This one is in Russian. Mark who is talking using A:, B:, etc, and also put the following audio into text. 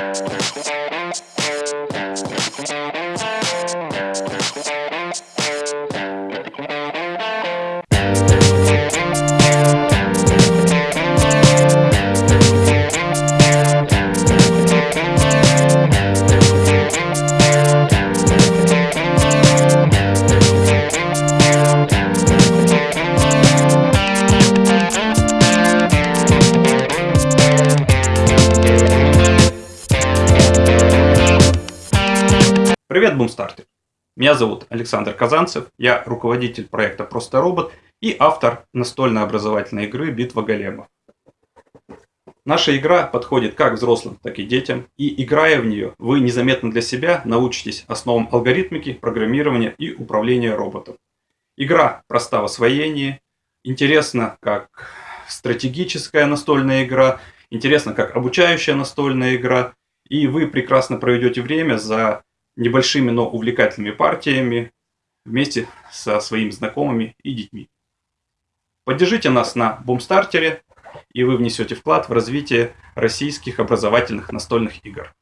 A: We'll be right back. Привет, Бумстартер! Меня зовут Александр Казанцев, я руководитель проекта «Просто робот» и автор настольной образовательной игры «Битва големов». Наша игра подходит как взрослым, так и детям, и играя в нее, вы незаметно для себя научитесь основам алгоритмики, программирования и управления роботом. Игра проста в освоении, интересна как стратегическая настольная игра, интересна как обучающая настольная игра, и вы прекрасно проведете время за небольшими, но увлекательными партиями вместе со своими знакомыми и детьми. Поддержите нас на Бумстартере, и вы внесете вклад в развитие российских образовательных настольных игр.